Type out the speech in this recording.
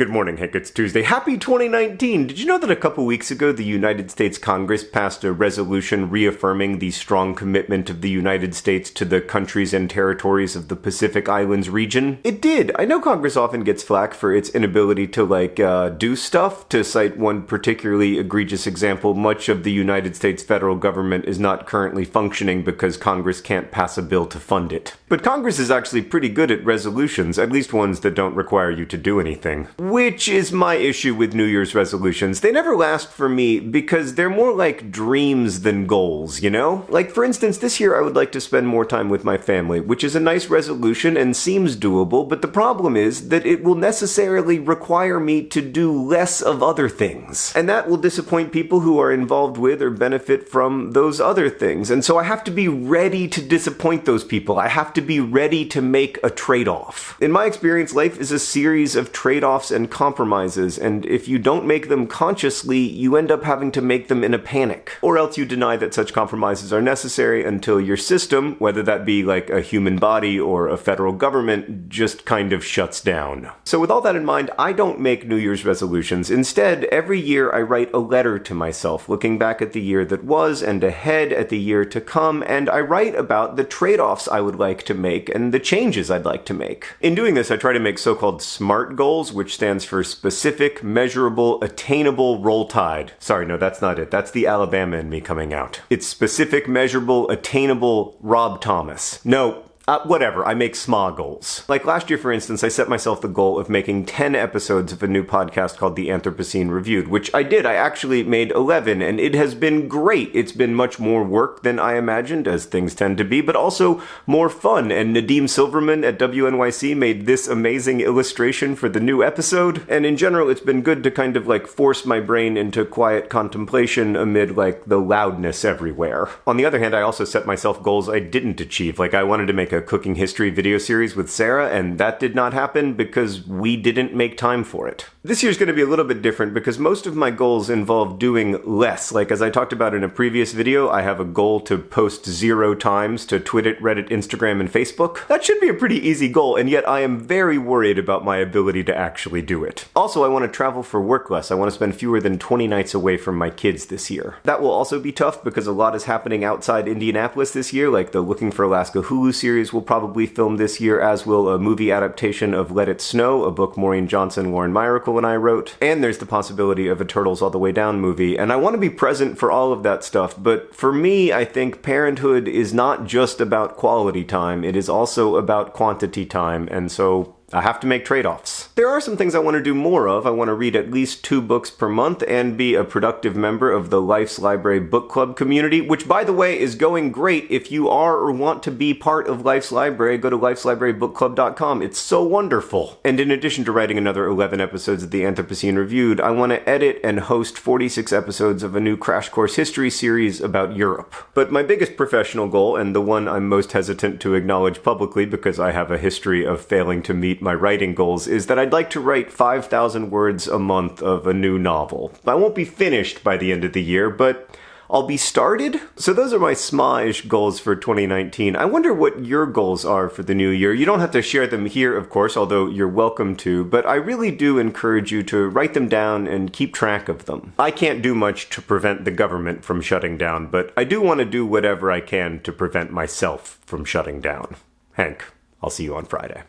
Good morning, Hank. It's Tuesday. Happy 2019! Did you know that a couple weeks ago the United States Congress passed a resolution reaffirming the strong commitment of the United States to the countries and territories of the Pacific Islands region? It did. I know Congress often gets flack for its inability to, like, uh, do stuff. To cite one particularly egregious example, much of the United States federal government is not currently functioning because Congress can't pass a bill to fund it. But Congress is actually pretty good at resolutions, at least ones that don't require you to do anything. Which is my issue with New Year's resolutions. They never last for me because they're more like dreams than goals, you know? Like, for instance, this year I would like to spend more time with my family, which is a nice resolution and seems doable, but the problem is that it will necessarily require me to do less of other things. And that will disappoint people who are involved with or benefit from those other things. And so I have to be ready to disappoint those people. I have to be ready to make a trade off. In my experience, life is a series of trade offs and and compromises, and if you don't make them consciously, you end up having to make them in a panic. Or else you deny that such compromises are necessary until your system, whether that be like a human body or a federal government, just kind of shuts down. So with all that in mind, I don't make New Year's resolutions. Instead, every year I write a letter to myself, looking back at the year that was and ahead at the year to come, and I write about the trade-offs I would like to make and the changes I'd like to make. In doing this, I try to make so-called SMART goals, which stands for Specific, Measurable, Attainable Roll Tide. Sorry, no, that's not it. That's the Alabama in me coming out. It's Specific, Measurable, Attainable Rob Thomas. No, uh, whatever, I make small goals. Like last year, for instance, I set myself the goal of making 10 episodes of a new podcast called The Anthropocene Reviewed, which I did. I actually made 11, and it has been great. It's been much more work than I imagined, as things tend to be, but also more fun. And Nadim Silverman at WNYC made this amazing illustration for the new episode. And in general, it's been good to kind of like force my brain into quiet contemplation amid like the loudness everywhere. On the other hand, I also set myself goals I didn't achieve. Like I wanted to make a cooking history video series with Sarah, and that did not happen because we didn't make time for it. This year's going to be a little bit different because most of my goals involve doing less. Like as I talked about in a previous video, I have a goal to post zero times to Twitter, Reddit, Instagram, and Facebook. That should be a pretty easy goal, and yet I am very worried about my ability to actually do it. Also, I want to travel for work less. I want to spend fewer than 20 nights away from my kids this year. That will also be tough because a lot is happening outside Indianapolis this year, like the Looking for Alaska Hulu series will probably film this year, as will a movie adaptation of Let It Snow, a book Maureen Johnson, Lauren Myracle, and I wrote. And there's the possibility of a Turtles All the Way Down movie. And I want to be present for all of that stuff, but for me, I think parenthood is not just about quality time, it is also about quantity time, and so I have to make trade-offs. There are some things I want to do more of. I want to read at least two books per month and be a productive member of the Life's Library Book Club community, which by the way is going great. If you are or want to be part of Life's Library, go to lifeslibrarybookclub.com. It's so wonderful. And in addition to writing another 11 episodes of the Anthropocene Reviewed, I want to edit and host 46 episodes of a new Crash Course History series about Europe. But my biggest professional goal, and the one I'm most hesitant to acknowledge publicly because I have a history of failing to meet my writing goals is that I'd like to write 5,000 words a month of a new novel. I won't be finished by the end of the year, but I'll be started. So those are my smish goals for 2019. I wonder what your goals are for the new year. You don't have to share them here, of course, although you're welcome to, but I really do encourage you to write them down and keep track of them. I can't do much to prevent the government from shutting down, but I do want to do whatever I can to prevent myself from shutting down. Hank, I'll see you on Friday.